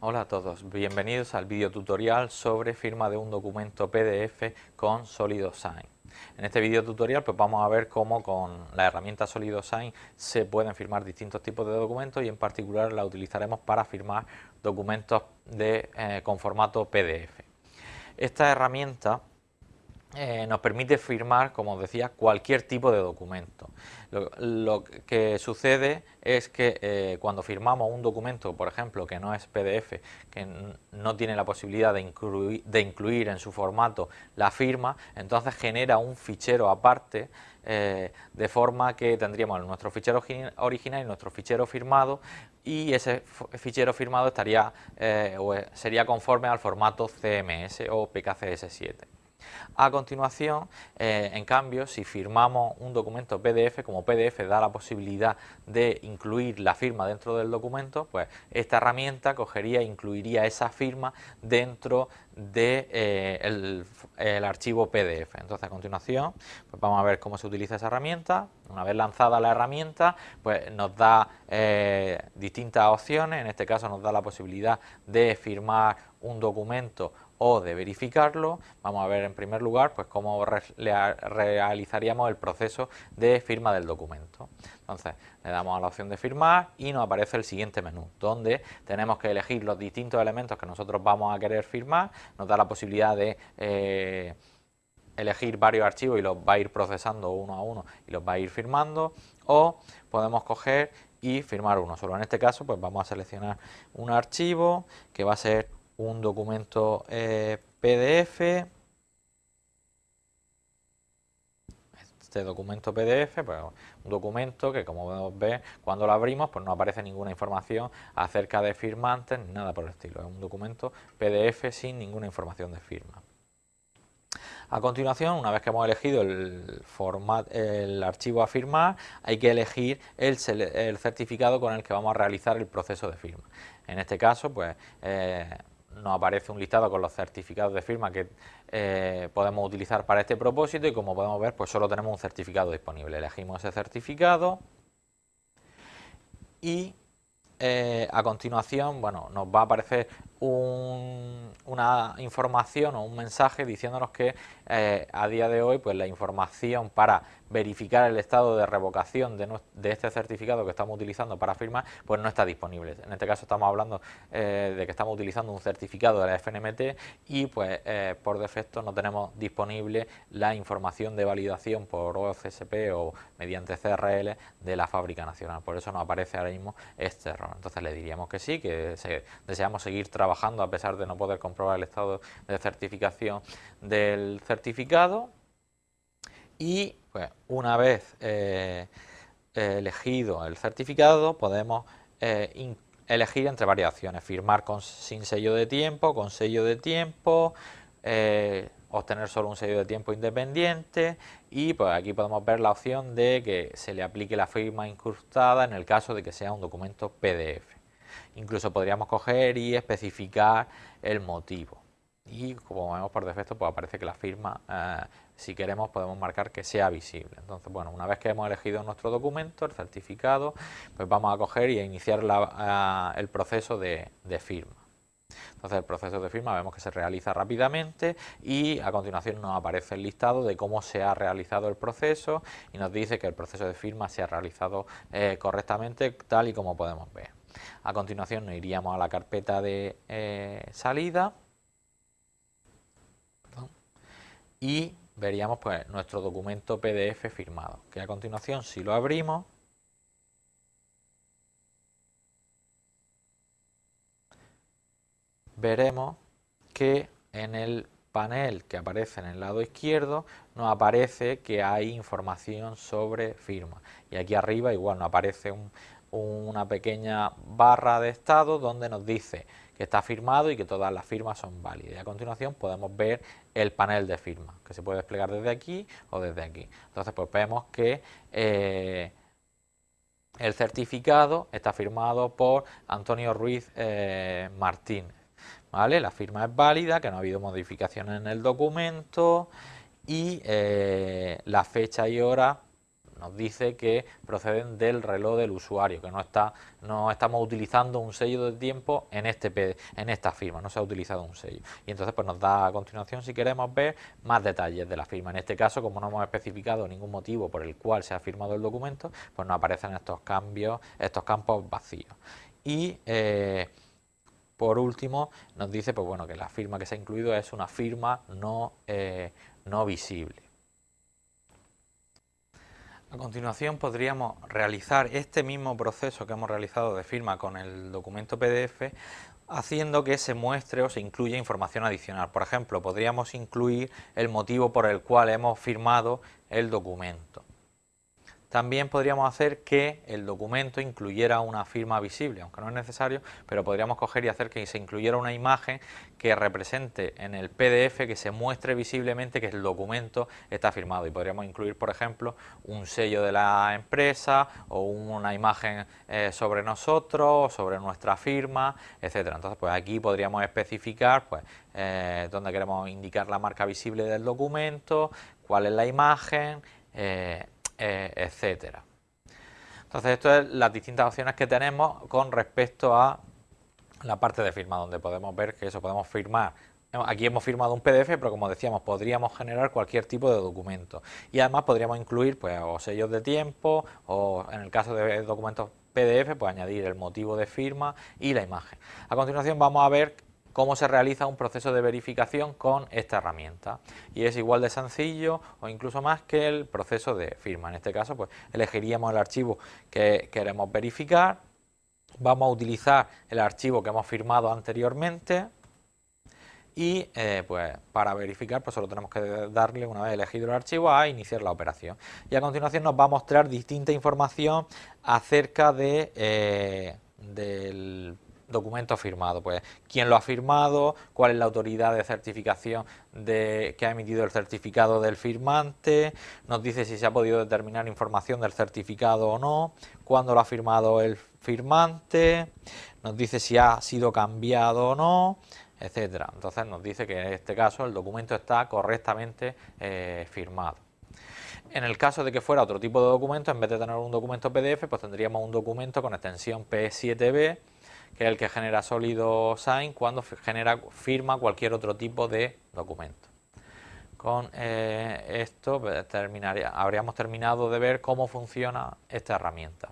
Hola a todos, bienvenidos al video tutorial sobre firma de un documento PDF con SolidoSign. En este video tutorial pues vamos a ver cómo con la herramienta SolidoSign se pueden firmar distintos tipos de documentos y en particular la utilizaremos para firmar documentos de, eh, con formato PDF. Esta herramienta eh, nos permite firmar, como os decía, cualquier tipo de documento. Lo, que sucede es que eh, cuando firmamos un documento, por ejemplo, que no es PDF, que no tiene la posibilidad de incluir, en su formato la firma, entonces genera un fichero aparte, eh, de forma que tendríamos nuestro fichero original y nuestro fichero firmado, y ese fichero firmado estaría, sería conforme al formato CMS o PKCS7. A continuación, eh, en cambio, si firmamos un documento PDF, como PDF da la posibilidad de incluir la firma dentro del documento, pues esta herramienta cogería e incluiría esa firma dentro del de, eh, archivo PDF. Entonces, a continuación, pues vamos a ver cómo se utiliza esa herramienta. Una vez lanzada la herramienta, pues nos da eh, distintas opciones. En este caso nos da la posibilidad de firmar un documento o de verificarlo, vamos a ver en primer lugar pues cómo realizaríamos el proceso de firma del documento. Entonces le damos a la opción de firmar y nos aparece el siguiente menú, donde tenemos que elegir los distintos elementos que nosotros vamos a querer firmar, nos da la posibilidad de eh, elegir varios archivos y los va a ir procesando uno a uno y los va a ir firmando, o podemos coger y firmar uno solo. En este caso pues vamos a seleccionar un archivo que va a ser un documento eh, PDF. Este documento PDF, pues un documento que como podemos ver, cuando lo abrimos, pues no aparece ninguna información acerca de firmantes ni nada por el estilo. Es un documento PDF sin ninguna información de firma. A continuación, una vez que hemos elegido el, format, el archivo a firmar, hay que elegir el, certificado con el que vamos a realizar el proceso de firma. En este caso, pues eh, nos aparece un listado con los certificados de firma que eh, podemos utilizar para este propósito y como podemos ver pues solo tenemos un certificado disponible. Elegimos ese certificado y eh, a continuación bueno, nos va a aparecer una información o un mensaje diciéndonos que eh, a día de hoy pues la información para verificar el estado de revocación de, este certificado que estamos utilizando para firmar, pues no está disponible. En este caso estamos hablando eh, de que estamos utilizando un certificado de la FNMT y pues eh, por defecto no tenemos disponible la información de validación por OCSP o mediante CRL de la fábrica nacional. Por eso nos aparece ahora mismo este error. Entonces le diríamos que sí, que deseamos seguir trabajando a pesar de no poder comprobar el estado de certificación del certificado. Y pues, una vez eh, elegido el certificado podemos eh, elegir entre variaciones, firmar con, sin sello de tiempo, con sello de tiempo, eh, obtener solo un sello de tiempo independiente. Y pues aquí podemos ver la opción de que se le aplique la firma incrustada en el caso de que sea un documento PDF. Incluso podríamos coger y especificar el motivo. Y como vemos por defecto pues aparece que la firma eh, si queremos podemos marcar que sea visible. Entonces bueno una vez que hemos elegido nuestro documento el certificado pues vamos a coger y a iniciar eh, el proceso de, firma. Entonces el proceso de firma vemos que se realiza rápidamente y a continuación nos aparece el listado de cómo se ha realizado el proceso y nos dice que el proceso de firma se ha realizado eh, correctamente tal y como podemos ver. A continuación nos iríamos a la carpeta de salida. Y veríamos pues nuestro documento PDF firmado, que a continuación si lo abrimos veremos que en el panel que aparece en el lado izquierdo nos aparece que hay información sobre firma. Y aquí arriba igual nos aparece una pequeña barra de estado donde nos dice que está firmado y que todas las firmas son válidas. A continuación podemos ver el panel de firma, que se puede desplegar desde aquí o desde aquí. Entonces pues vemos que eh, el certificado está firmado por Antonio Ruiz eh, Martínez. ¿vale? La firma es válida, que no ha habido modificaciones en el documento y eh, la fecha y hora nos dice que proceden del reloj del usuario, que no, está, no estamos utilizando un sello de tiempo en, este, en esta firma, no se ha utilizado un sello. Y entonces pues nos da a continuación, si queremos ver, más detalles de la firma. En este caso, como no hemos especificado ningún motivo por el cual se ha firmado el documento, pues nos aparecen estos cambios, estos campos vacíos. Y eh, por último, nos dice pues bueno, que la firma que se ha incluido es una firma no, eh, no visible. A continuación podríamos realizar este mismo proceso que hemos realizado de firma con el documento PDF haciendo que se muestre o se incluya información adicional. Por ejemplo, podríamos incluir el motivo por el cual hemos firmado el documento. También podríamos hacer que el documento incluyera una firma visible, aunque no es necesario, pero podríamos coger y hacer que se incluyera una imagen que represente en el PDF, que se muestre visiblemente que el documento está firmado. Y podríamos incluir, por ejemplo, un sello de la empresa o una imagen eh, sobre nosotros, sobre nuestra firma, etcétera. Entonces, pues aquí podríamos especificar pues, eh, dónde queremos indicar la marca visible del documento, cuál es la imagen, eh, eh, etcétera. Entonces, esto es las distintas opciones que tenemos con respecto a la parte de firma, donde podemos ver que eso podemos firmar. Aquí hemos firmado un PDF, pero como decíamos, podríamos generar cualquier tipo de documento. Y además podríamos incluir pues, o sellos de tiempo, o en el caso de documentos PDF, pues añadir el motivo de firma y la imagen. A continuación vamos a ver cómo se realiza un proceso de verificación con esta herramienta. Y es igual de sencillo o incluso más que el proceso de firma. En este caso, pues elegiríamos el archivo que queremos verificar. Vamos a utilizar el archivo que hemos firmado anteriormente y eh, pues para verificar pues solo tenemos que darle una vez elegido el archivo a iniciar la operación y a continuación nos va a mostrar distinta información acerca de, eh, del documento firmado, pues quién lo ha firmado, cuál es la autoridad de certificación de, que ha emitido el certificado del firmante, nos dice si se ha podido determinar información del certificado o no, cuándo lo ha firmado el firmante, nos dice si ha sido cambiado o no, etcétera. Entonces nos dice que en este caso el documento está correctamente eh, firmado. En el caso de que fuera otro tipo de documento, en vez de tener un documento PDF, pues tendríamos un documento con extensión P7B que es el que genera sólido sign cuando genera, firma cualquier otro tipo de documento. Con eh, esto pues, habríamos terminado de ver cómo funciona esta herramienta.